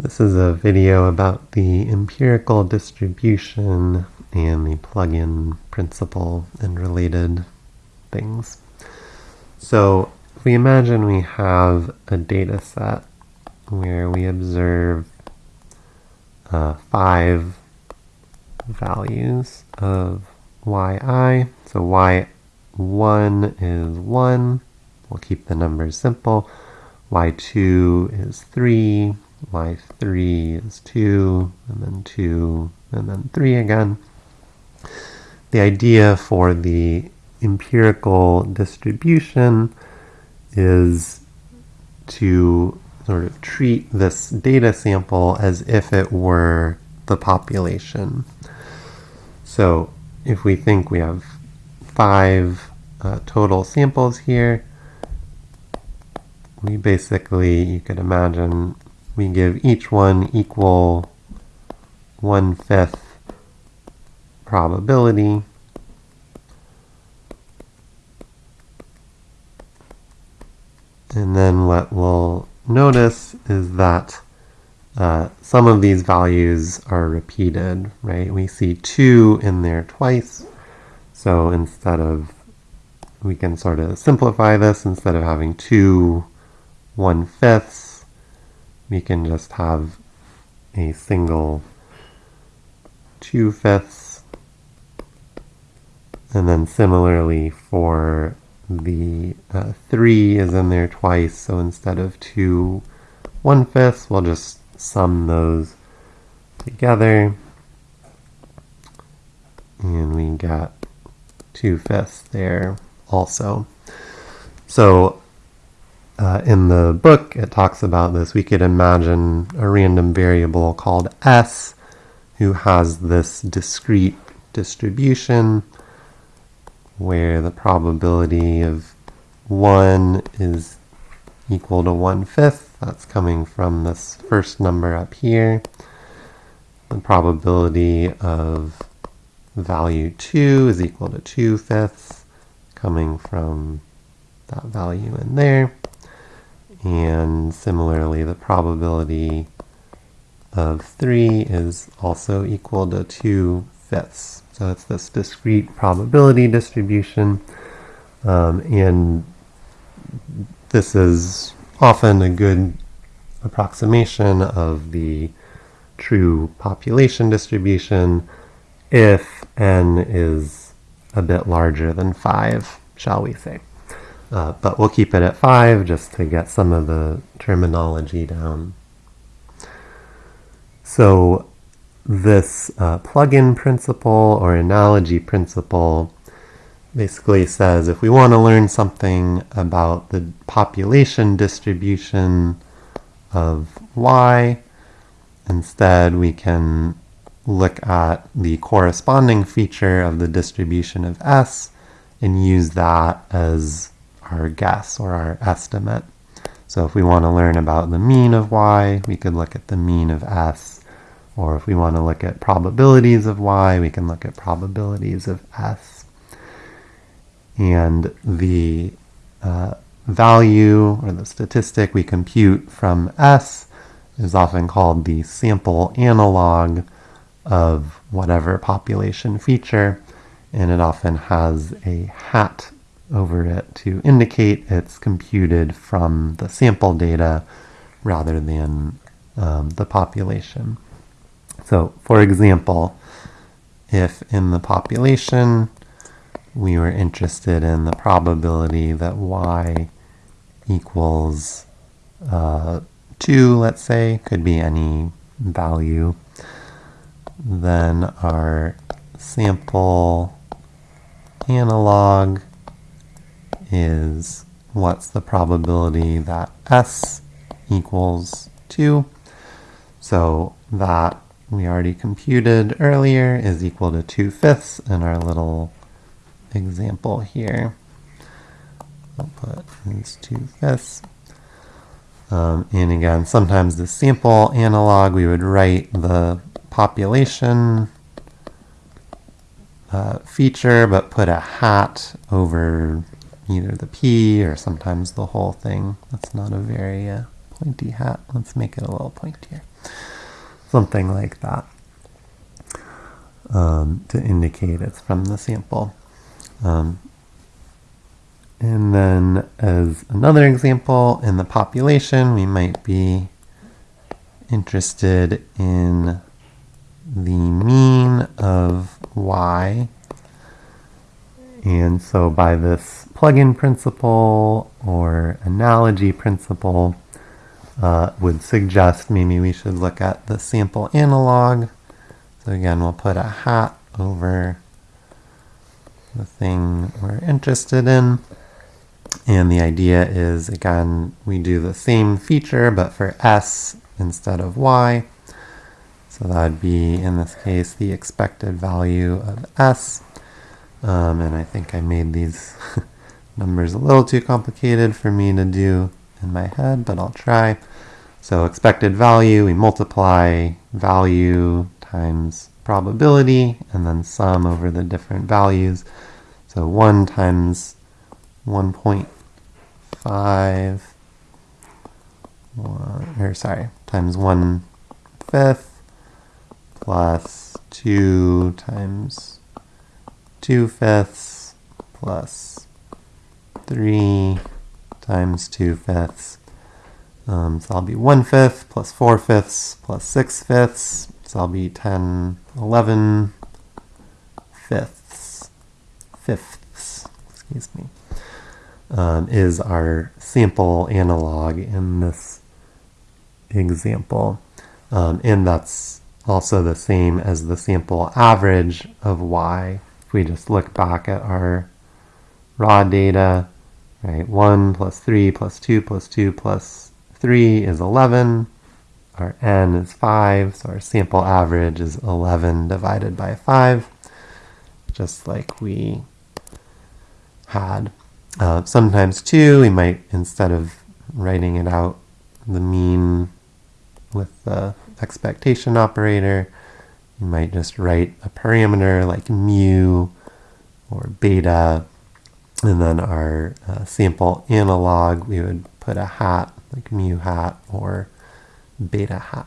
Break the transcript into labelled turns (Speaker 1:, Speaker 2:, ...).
Speaker 1: This is a video about the empirical distribution and the plug-in principle and related things. So if we imagine we have a data set where we observe uh, five values of yi. So y1 is 1. We'll keep the numbers simple. y2 is 3. Y3 is 2. And then 2. And then 3 again. The idea for the empirical distribution is to sort of treat this data sample as if it were the population. So if we think we have five uh, total samples here, we basically, you could imagine, we give each one equal one-fifth probability. And then what we'll notice is that uh, some of these values are repeated, right? We see 2 in there twice. So instead of, we can sort of simplify this, instead of having two one-fifths, we can just have a single two-fifths. And then similarly for the uh, 3 is in there twice, so instead of 2 one-fifths, we'll just sum those together. And we got 2 fifths there also. So uh, in the book, it talks about this. We could imagine a random variable called s who has this discrete distribution where the probability of 1 is equal to 1 fifth. That's coming from this first number up here. The probability of value 2 is equal to 2 fifths, coming from that value in there. And similarly, the probability of 3 is also equal to 2 fifths. So it's this discrete probability distribution. Um, and this is often a good approximation of the true population distribution if n is a bit larger than 5, shall we say. Uh, but we'll keep it at 5 just to get some of the terminology down. So this uh, plug-in principle or analogy principle basically says if we want to learn something about the population distribution of y, instead we can look at the corresponding feature of the distribution of s and use that as our guess or our estimate. So if we want to learn about the mean of y, we could look at the mean of s or if we want to look at probabilities of y, we can look at probabilities of s. And the uh, value or the statistic we compute from s is often called the sample analog of whatever population feature, and it often has a hat over it to indicate it's computed from the sample data rather than um, the population. So, for example, if in the population we were interested in the probability that y equals uh, 2, let's say, could be any value, then our sample analog is what's the probability that s equals 2. So that we already computed earlier is equal to 2 fifths in our little example here. I'll put is 2 fifths. Um, and again, sometimes the sample analog, we would write the population uh, feature, but put a hat over either the p or sometimes the whole thing. That's not a very uh, pointy hat. Let's make it a little pointier. Something like that um, to indicate it's from the sample. Um, and then as another example, in the population, we might be interested in the mean of y. And so by this plug-in principle or analogy principle uh, would suggest maybe we should look at the sample analog. So again, we'll put a hat over the thing we're interested in. And the idea is, again, we do the same feature, but for s instead of y. So that would be, in this case, the expected value of s. Um, and I think I made these numbers a little too complicated for me to do in my head, but I'll try. So expected value, we multiply value times probability, and then sum over the different values. So 1 times 1.5, or sorry, times 1 fifth, plus 2 times 2 fifths, plus 3 times 2 fifths. Um, so I'll be 1 fifth plus 4 fifths plus 6 fifths. So I'll be 10, 11 fifths. Fifths, excuse me, um, is our sample analog in this example. Um, and that's also the same as the sample average of y. If we just look back at our raw data, right, 1 plus 3 plus 2 plus 2 plus 3 is 11. Our n is 5, so our sample average is 11 divided by 5, just like we had. Uh, sometimes, too, we might, instead of writing it out, the mean with the expectation operator, you might just write a parameter like mu or beta, and then our uh, sample analog, we would put a hat, like mu hat or beta hat.